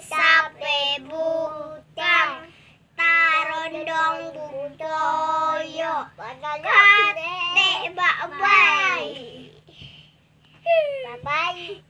sape butang tarondong budoyo kate Bye bye.